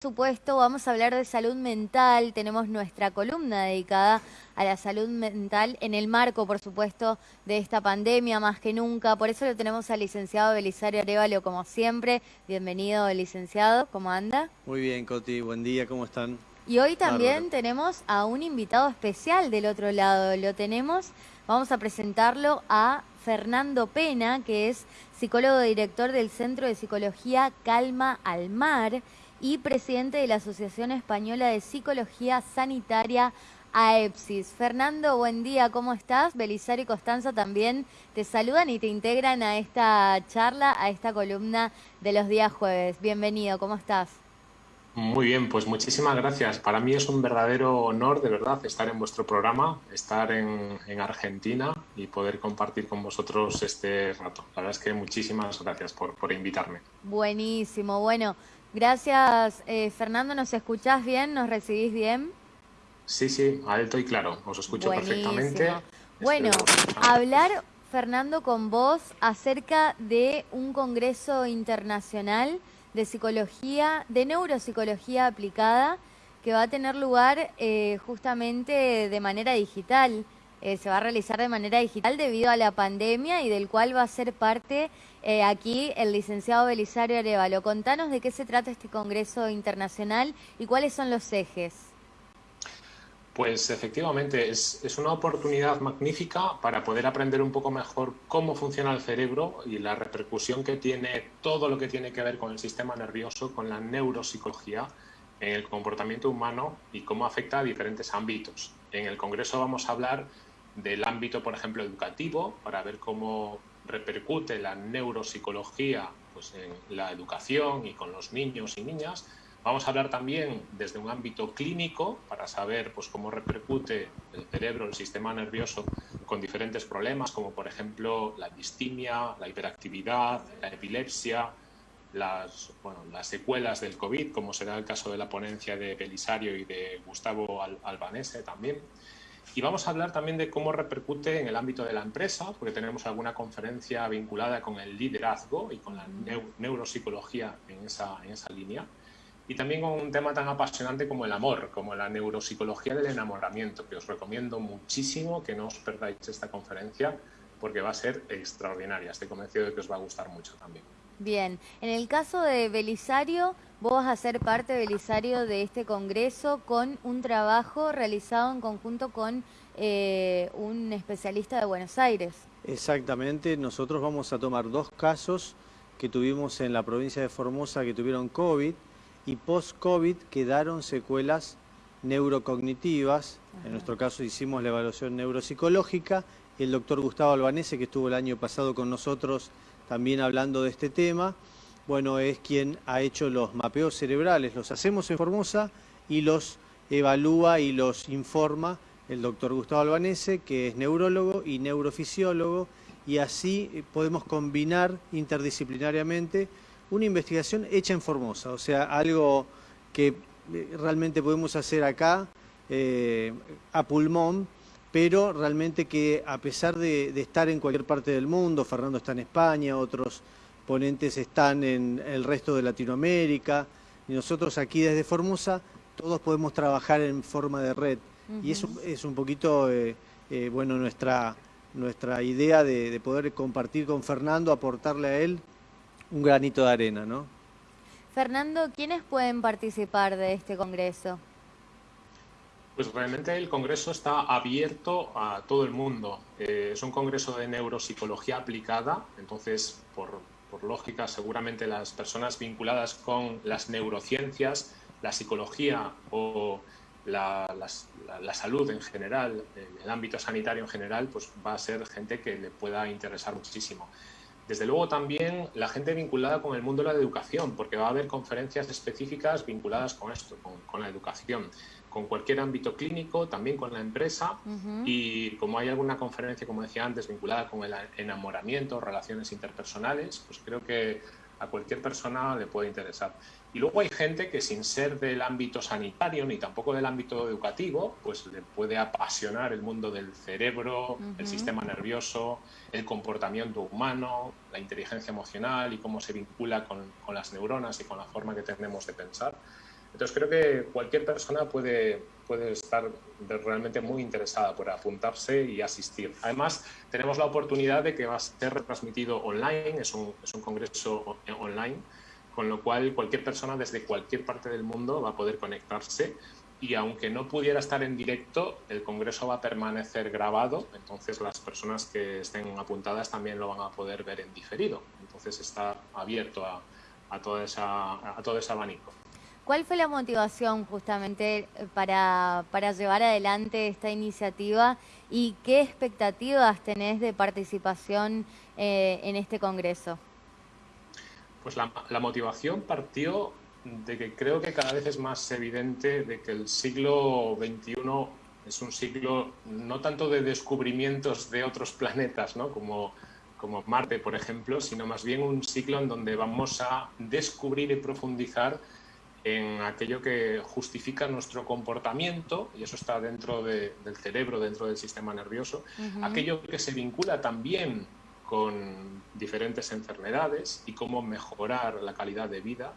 Por supuesto, vamos a hablar de salud mental. Tenemos nuestra columna dedicada a la salud mental en el marco, por supuesto, de esta pandemia más que nunca. Por eso lo tenemos al licenciado Belisario Arevalo, como siempre. Bienvenido, licenciado. ¿Cómo anda? Muy bien, Coti. Buen día. ¿Cómo están? Y hoy también tenemos a un invitado especial del otro lado. Lo tenemos, vamos a presentarlo a Fernando Pena, que es psicólogo director del Centro de Psicología Calma al Mar y presidente de la Asociación Española de Psicología Sanitaria AEPSIS. Fernando, buen día, ¿cómo estás? Belisario y Constanza también te saludan y te integran a esta charla, a esta columna de los días jueves. Bienvenido, ¿cómo estás? Muy bien, pues muchísimas gracias. Para mí es un verdadero honor, de verdad, estar en vuestro programa, estar en, Argentina y poder compartir con vosotros este rato. La verdad es que muchísimas gracias por, por invitarme. Buenísimo, bueno. Gracias, eh, Fernando. ¿Nos escuchás bien? ¿Nos recibís bien? Sí, sí, alto y claro. Os escucho perfectamente. Bueno, hablar, Fernando, con vos acerca de un congreso internacional de psicología, de neuropsicología aplicada, que va a tener lugar eh, justamente de manera digital. Eh, se va a realizar de manera digital debido a la pandemia y del cual va a ser parte eh, aquí el licenciado Belisario Arevalo. Contanos de qué se trata este Congreso Internacional y cuáles son los ejes. Pues efectivamente, es, una oportunidad magnífica para poder aprender un poco mejor cómo funciona el cerebro y la repercusión que tiene todo lo que tiene que ver con el sistema nervioso, con la neuropsicología en el comportamiento humano y cómo afecta a diferentes ámbitos. En el Congreso vamos a hablar del ámbito, por ejemplo, educativo, para ver cómo repercute la neuropsicología pues, en la educación y con los niños y niñas. Vamos a hablar también desde un ámbito clínico para saber pues, cómo repercute el cerebro, el sistema nervioso con diferentes problemas, como por ejemplo la distimia, la hiperactividad, la epilepsia, las, bueno, las secuelas del COVID, como será el caso de la ponencia de Belisario y de Gustavo Albanese también. Y vamos a hablar también de cómo repercute en el ámbito de la empresa, porque tenemos alguna conferencia vinculada con el liderazgo y con la neuropsicología en esa, en esa línea. Y también con un tema tan apasionante como el amor, como la neuropsicología del enamoramiento, que os recomiendo muchísimo que no os perdáis esta conferencia, porque va a ser extraordinaria. Estoy convencido de que os va a gustar mucho también. Bien, en el caso de Belisario, vos vas a ser parte, Belisario, de este congreso con un trabajo realizado en conjunto con eh, un especialista de Buenos Aires. Exactamente, nosotros vamos a tomar dos casos que tuvimos en la provincia de Formosa que tuvieron COVID y post-COVID quedaron secuelas neurocognitivas. En nuestro caso hicimos la evaluación neuropsicológica. El doctor Gustavo Albanese, que estuvo el año pasado con nosotros, también hablando de este tema, bueno, es quien ha hecho los mapeos cerebrales. Los hacemos en Formosa y los evalúa y los informa el doctor Gustavo Albanese, que es neurólogo y neurofisiólogo, y así podemos combinar interdisciplinariamente una investigación hecha en Formosa, o sea, algo que realmente podemos hacer acá eh, a pulmón, pero realmente que a pesar de, estar en cualquier parte del mundo, Fernando está en España, otros ponentes están en el resto de Latinoamérica, y nosotros aquí desde Formosa, todos podemos trabajar en forma de red. Y eso es un poquito, eh, eh, bueno, nuestra, nuestra idea de, de, poder compartir con Fernando, aportarle a él un granito de arena, ¿no? Fernando, ¿quiénes pueden participar de este congreso? Pues realmente el Congreso está abierto a todo el mundo. Eh, es un Congreso de neuropsicología aplicada, entonces, por, lógica, seguramente las personas vinculadas con las neurociencias, la psicología o la, la, salud en general, el ámbito sanitario en general, pues va a ser gente que le pueda interesar muchísimo. Desde luego también la gente vinculada con el mundo de la educación, porque va a haber conferencias específicas vinculadas con esto, con, la educación, con cualquier ámbito clínico, también con la empresa y como hay alguna conferencia, como decía antes, vinculada con el enamoramiento, relaciones interpersonales, pues creo que a cualquier persona le puede interesar. Y luego hay gente que sin ser del ámbito sanitario ni tampoco del ámbito educativo, pues le puede apasionar el mundo del cerebro, el sistema nervioso, el comportamiento humano, la inteligencia emocional y cómo se vincula con, con, las neuronas y con la forma que tenemos de pensar. Entonces creo que cualquier persona puede, puede estar realmente muy interesada por apuntarse y asistir. Además, tenemos la oportunidad de que va a ser retransmitido online, es un, es un congreso online, con lo cual cualquier persona desde cualquier parte del mundo va a poder conectarse y aunque no pudiera estar en directo, el congreso va a permanecer grabado, entonces las personas que estén apuntadas también lo van a poder ver en diferido. Entonces está abierto a, a, toda esa, a todo ese abanico. ¿Cuál fue la motivación justamente para, para, llevar adelante esta iniciativa y qué expectativas tenés de participación eh, en este congreso? Pues la, la motivación partió de que creo que cada vez es más evidente de que el siglo XXI es un siglo no tanto de descubrimientos de otros planetas, ¿no? como, como Marte, por ejemplo, sino más bien un ciclo en donde vamos a descubrir y profundizar en aquello que justifica nuestro comportamiento, y eso está dentro del cerebro, dentro del sistema nervioso, aquello que se vincula también con diferentes enfermedades y cómo mejorar la calidad de vida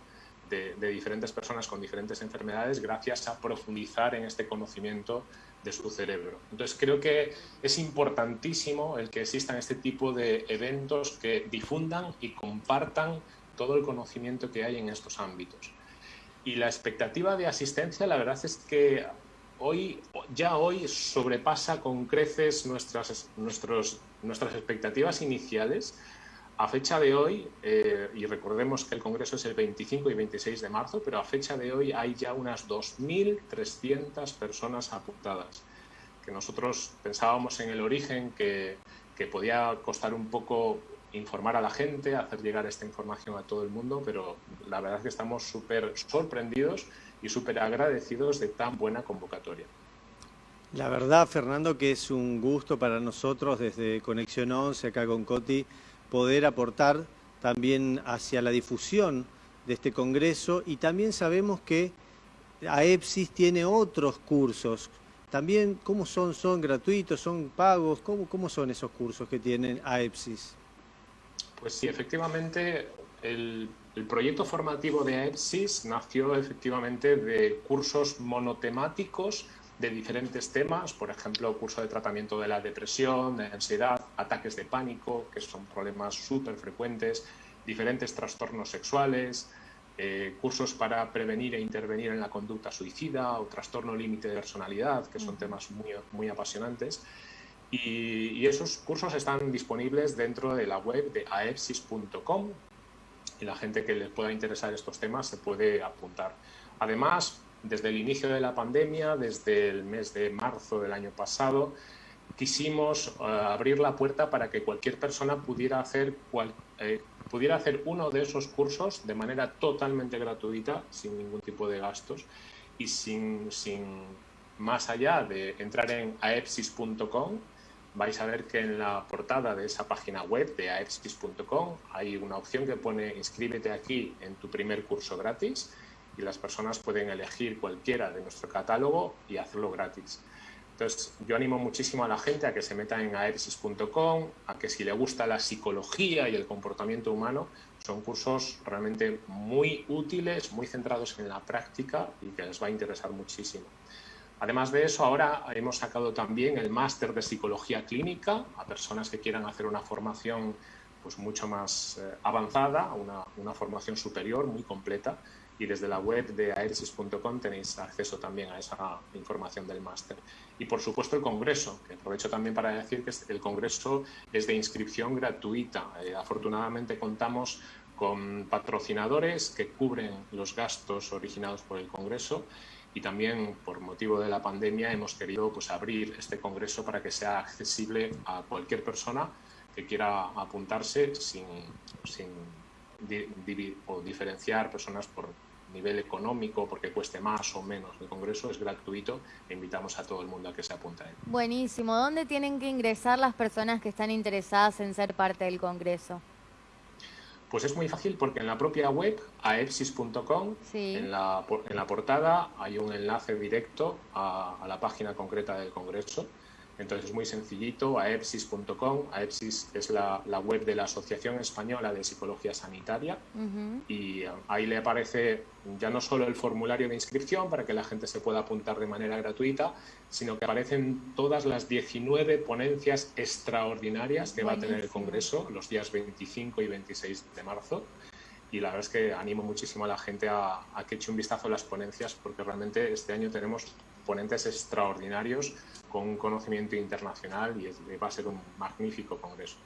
de, diferentes personas con diferentes enfermedades gracias a profundizar en este conocimiento de su cerebro. Entonces creo que es importantísimo el que existan este tipo de eventos que difundan y compartan todo el conocimiento que hay en estos ámbitos. Y la expectativa de asistencia, la verdad es que hoy, ya hoy sobrepasa con creces nuestras, nuestras expectativas iniciales. A fecha de hoy, eh, y recordemos que el Congreso es el 25 y 26 de marzo, pero a fecha de hoy hay ya unas 2.300 personas apuntadas, que nosotros pensábamos en el origen que, que podía costar un poco informar a la gente, hacer llegar esta información a todo el mundo, pero la verdad es que estamos súper sorprendidos y súper agradecidos de tan buena convocatoria. La verdad, Fernando, que es un gusto para nosotros desde Conexión 11, acá con Coti, poder aportar también hacia la difusión de este congreso y también sabemos que AEPSIS tiene otros cursos. También, ¿cómo son? ¿Son gratuitos? ¿Son pagos? ¿Cómo, son esos cursos que tienen AEPSIS? Pues sí, efectivamente, el, el proyecto formativo de AEPSIS nació efectivamente de cursos monotemáticos de diferentes temas, por ejemplo, curso de tratamiento de la depresión, de ansiedad, ataques de pánico, que son problemas súper frecuentes, diferentes trastornos sexuales, eh, cursos para prevenir e intervenir en la conducta suicida o trastorno límite de personalidad, que son temas muy, muy apasionantes. Y, esos cursos están disponibles dentro de la web de aepsis.com y la gente que les pueda interesar estos temas se puede apuntar. Además, desde el inicio de la pandemia, desde el mes de marzo del año pasado, quisimos uh, abrir la puerta para que cualquier persona pudiera hacer, eh, pudiera hacer uno de esos cursos de manera totalmente gratuita, sin ningún tipo de gastos y sin, sin más allá de entrar en aepsis.com, vais a ver que en la portada de esa página web de aepsis.com hay una opción que pone inscríbete aquí en tu primer curso gratis y las personas pueden elegir cualquiera de nuestro catálogo y hacerlo gratis. Entonces, yo animo muchísimo a la gente a que se meta en aepsis.com, a que si le gusta la psicología y el comportamiento humano, son cursos realmente muy útiles, muy centrados en la práctica y que les va a interesar muchísimo. Además de eso, ahora hemos sacado también el máster de psicología clínica a personas que quieran hacer una formación pues, mucho más eh, avanzada, una, una formación superior, muy completa, y desde la web de aeresis.com tenéis acceso también a esa información del máster. Y por supuesto el congreso, que aprovecho también para decir que el congreso es de inscripción gratuita. Eh, afortunadamente contamos con patrocinadores que cubren los gastos originados por el congreso y también por motivo de la pandemia hemos querido pues, abrir este congreso para que sea accesible a cualquier persona que quiera apuntarse sin, sin o diferenciar personas por nivel económico, porque cueste más o menos el Congreso, es gratuito e invitamos a todo el mundo a que se apunte. Buenísimo. ¿Dónde tienen que ingresar las personas que están interesadas en ser parte del Congreso? Pues es muy fácil porque en la propia web, aepsis.com, sí. en, la, en la portada hay un enlace directo a, a la página concreta del Congreso Entonces es muy sencillito, aepsis.com. Aepsis es la, web de la Asociación Española de Psicología Sanitaria. Y um, ahí le aparece ya no solo el formulario de inscripción para que la gente se pueda apuntar de manera gratuita, sino que aparecen todas las 19 ponencias extraordinarias que va a tener el Congreso los días 25 y 26 de marzo. Y la verdad es que animo muchísimo a la gente a, que eche un vistazo a las ponencias porque realmente este año tenemos ponentes extraordinarios con un conocimiento internacional y va a ser un magnífico congreso.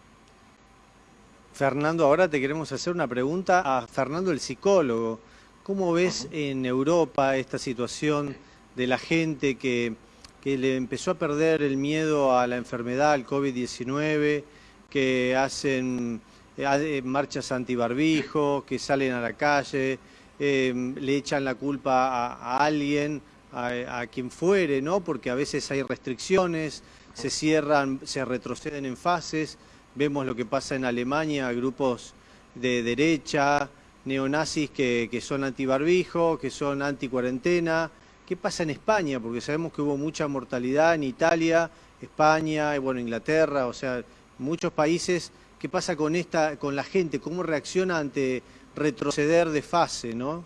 Fernando, ahora te queremos hacer una pregunta a Fernando el psicólogo. ¿Cómo ves en Europa esta situación de la gente que, que le empezó a perder el miedo a la enfermedad, al COVID-19, que hacen eh, marchas antibarbijo, que salen a la calle, em, le echan la culpa a, alguien, a, quien fuere, ¿no? Porque a veces hay restricciones, se cierran, se retroceden en fases. Vemos lo que pasa en Alemania, grupos de derecha, neonazis que, que son antibarbijo, que son anti-cuarentena. ¿Qué pasa en España? Porque sabemos que hubo mucha mortalidad en Italia, España, y bueno, Inglaterra, o sea, muchos países qué pasa con esta, con la gente, cómo reacciona ante retroceder de fase, ¿no?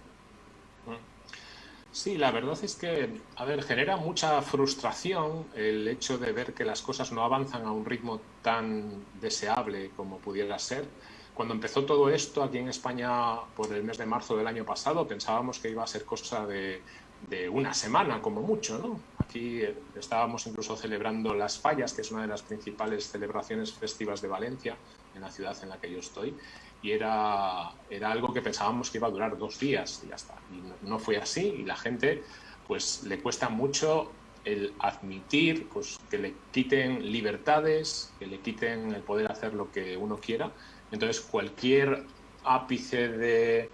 Sí, la verdad es que, a ver, genera mucha frustración el hecho de ver que las cosas no avanzan a un ritmo tan deseable como pudiera ser. Cuando empezó todo esto aquí en España por el mes de marzo del año pasado, pensábamos que iba a ser cosa de, de una semana como mucho, ¿no? Aquí estábamos incluso celebrando las fallas, que es una de las principales celebraciones festivas de Valencia, en la ciudad en la que yo estoy, y era, era algo que pensábamos que iba a durar dos días y ya está. Y no, fue así y la gente pues le cuesta mucho el admitir pues, que le quiten libertades, que le quiten el poder hacer lo que uno quiera. Entonces cualquier ápice de,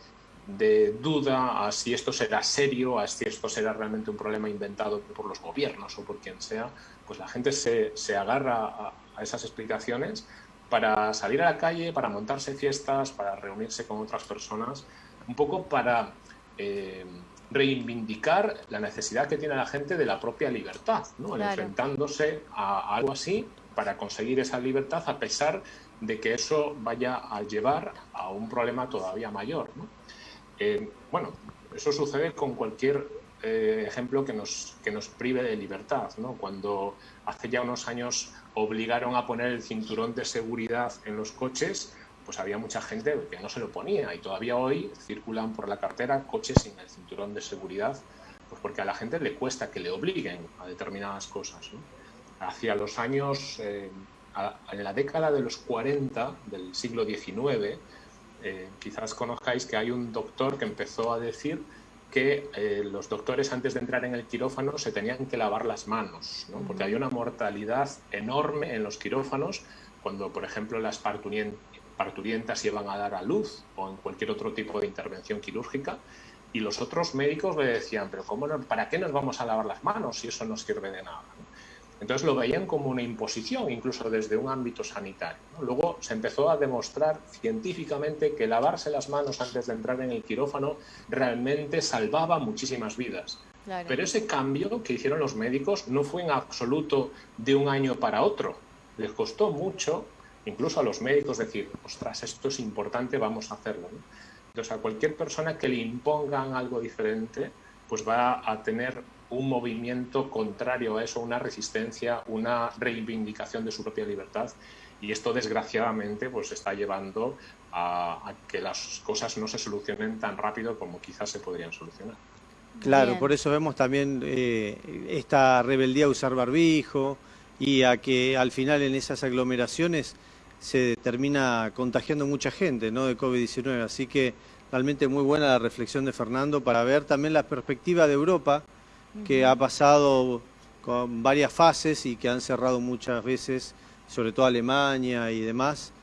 de duda a si esto será serio, a si esto será realmente un problema inventado por los gobiernos o por quien sea, pues la gente se, se agarra a, a esas explicaciones para salir a la calle, para montarse fiestas, para reunirse con otras personas, un poco para eh, reivindicar la necesidad que tiene la gente de la propia libertad, ¿no? enfrentándose a algo así para conseguir esa libertad a pesar de que eso vaya a llevar a un problema todavía mayor. Eh, bueno, eso sucede con cualquier eh, ejemplo que nos, que nos prive de libertad. ¿no? Cuando hace ya unos años obligaron a poner el cinturón de seguridad en los coches, pues había mucha gente que no se lo ponía y todavía hoy circulan por la cartera coches sin el cinturón de seguridad, pues porque a la gente le cuesta que le obliguen a determinadas cosas. Hacia los años, eh, en la década de los 40 del siglo XIX, eh, quizás conozcáis que hay un doctor que empezó a decir que eh, los doctores antes de entrar en el quirófano se tenían que lavar las manos, porque hay una mortalidad enorme en los quirófanos cuando, por ejemplo, las parturientas llevan a dar a luz o en cualquier otro tipo de intervención quirúrgica. Y los otros médicos le decían, pero ¿cómo ¿para qué nos vamos a lavar las manos si eso no sirve de nada? Entonces lo veían como una imposición, incluso desde un ámbito sanitario. Luego se empezó a demostrar científicamente que lavarse las manos antes de entrar en el quirófano realmente salvaba muchísimas vidas. Pero ese cambio que hicieron los médicos no fue en absoluto de un año para otro. Les costó mucho, incluso a los médicos, decir, ostras, esto es importante, vamos a hacerlo. Entonces a cualquier persona que le impongan algo diferente, pues va a tener un movimiento contrario a eso, una resistencia, una reivindicación de su propia libertad. Y esto, desgraciadamente, pues está llevando a, que las cosas no se solucionen tan rápido como quizás se podrían solucionar. Claro, por eso vemos también eh, esta rebeldía a usar barbijo y a que al final en esas aglomeraciones se termina contagiando mucha gente ¿no? de COVID-19. Así que realmente muy buena la reflexión de Fernando para ver también la perspectiva de Europa que ha pasado con varias fases y que han cerrado muchas veces, sobre todo Alemania y demás,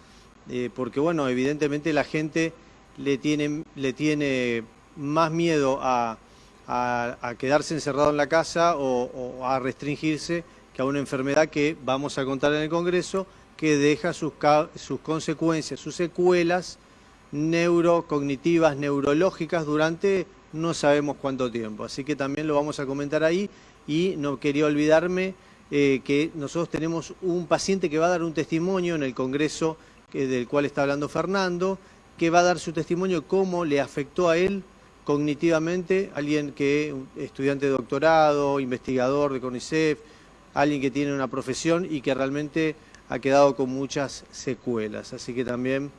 eh, porque bueno, evidentemente la gente le tiene, le tiene más miedo a, quedarse encerrado en la casa o, a restringirse que a una enfermedad que vamos a contar en el Congreso, que deja sus, sus consecuencias, sus secuelas neurocognitivas, neurológicas durante no sabemos cuánto tiempo. Así que también lo vamos a comentar ahí y no quería olvidarme eh, que nosotros tenemos un paciente que va a dar un testimonio en el congreso del cual está hablando Fernando, que va a dar su testimonio cómo le afectó a él cognitivamente, alguien que estudiante de doctorado, investigador de CONICET, alguien que tiene una profesión y que realmente ha quedado con muchas secuelas. Así que también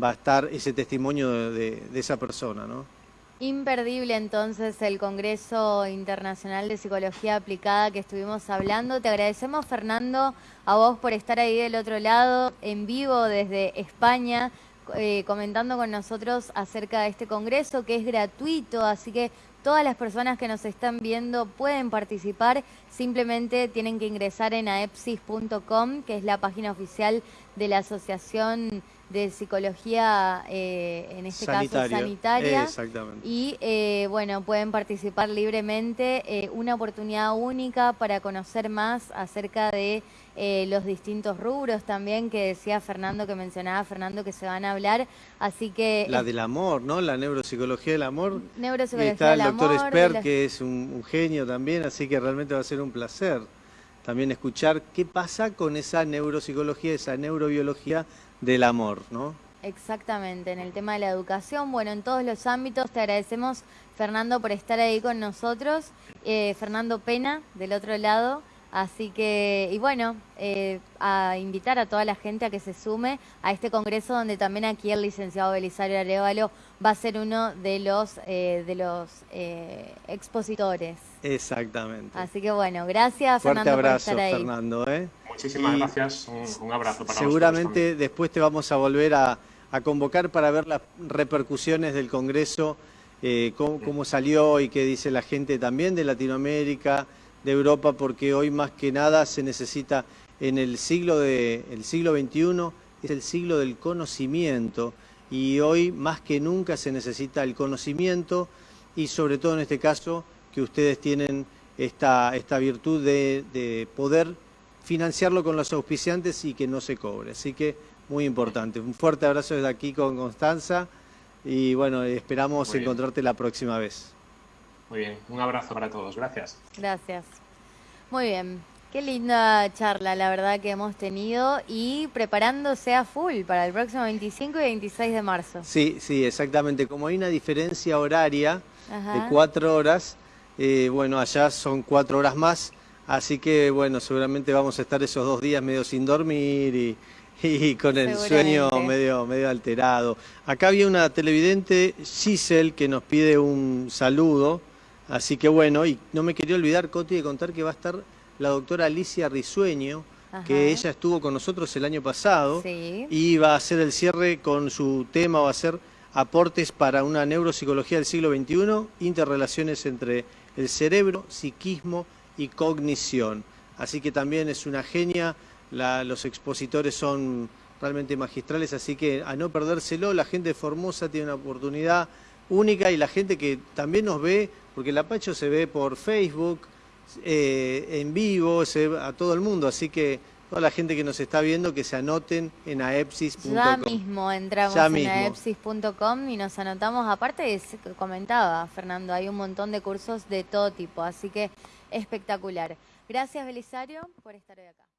va a estar ese testimonio de, esa persona. ¿no? Imperdible entonces el Congreso Internacional de Psicología Aplicada que estuvimos hablando. Te agradecemos Fernando a vos por estar ahí del otro lado, en vivo desde España. Eh, comentando con nosotros acerca de este congreso que es gratuito, así que todas las personas que nos están viendo pueden participar, simplemente tienen que ingresar en aepsis.com, que es la página oficial de la Asociación de Psicología, eh, en este caso sanitaria. Exactamente. Y eh, bueno, pueden participar libremente, eh, una oportunidad única para conocer más acerca de los distintos rubros también que decía Fernando, que mencionaba Fernando que se van a hablar. Así que... La del amor, ¿no? La neuropsicología del amor. Neuropsicología Está el doctor Esper, que es un genio también, así que realmente va a ser un placer también escuchar qué pasa con esa neuropsicología, esa neurobiología del amor, ¿no? Exactamente, en el tema de la educación, bueno, en todos los ámbitos te agradecemos, Fernando, por estar ahí con nosotros, eh, Fernando Pena, del otro lado, Así que, y bueno, eh, a invitar a toda la gente a que se sume a este congreso donde también aquí el licenciado Belisario Arevalo va a ser uno de los, eh, de los eh, expositores. Exactamente. Así que bueno, gracias Fernando por estar ahí. Fernando. Muchísimas gracias, un, abrazo para Seguramente después te vamos a volver a, convocar para ver las repercusiones del congreso, cómo, cómo salió y qué dice la gente también de Latinoamérica, de Europa porque hoy más que nada se necesita en el siglo, de, el siglo XXI, es el siglo del conocimiento. Y hoy más que nunca se necesita el conocimiento y sobre todo en este caso que ustedes tienen esta, esta virtud de, de poder financiarlo con los auspiciantes y que no se cobre. Así que muy importante. Un fuerte abrazo desde aquí con Constanza y bueno, esperamos encontrarte la próxima vez. Muy bien, un abrazo para todos. Gracias. Gracias. Muy bien. Qué linda charla, la verdad, que hemos tenido y preparándose a full para el próximo 25 y 26 de marzo. Sí, sí, exactamente. Como hay una diferencia horaria de cuatro horas, eh, bueno, allá son cuatro horas más, así que, bueno, seguramente vamos a estar esos dos días medio sin dormir y, con el sueño medio, medio alterado. Acá había una televidente, Giselle, que nos pide un saludo. Así que bueno, y no me quería olvidar, Coti, de contar que va a estar la doctora Alicia Risueño, que ella estuvo con nosotros el año pasado y va a hacer el cierre con su tema, va a ser aportes para una neuropsicología del siglo XXI, interrelaciones entre el cerebro, psiquismo y cognición. Así que también es una genia, los expositores son realmente magistrales, así que a no perdérselo, la gente de Formosa tiene una oportunidad única y la gente que también nos ve, porque el Apacho se ve por Facebook, eh, en vivo, se ve a todo el mundo, así que toda la gente que nos está viendo que se anoten en aepsis.com. Ya mismo entramos en aepsis.com y nos anotamos, aparte comentaba Fernando, hay un montón de cursos de todo tipo, así que espectacular. Gracias Belisario por estar hoy acá.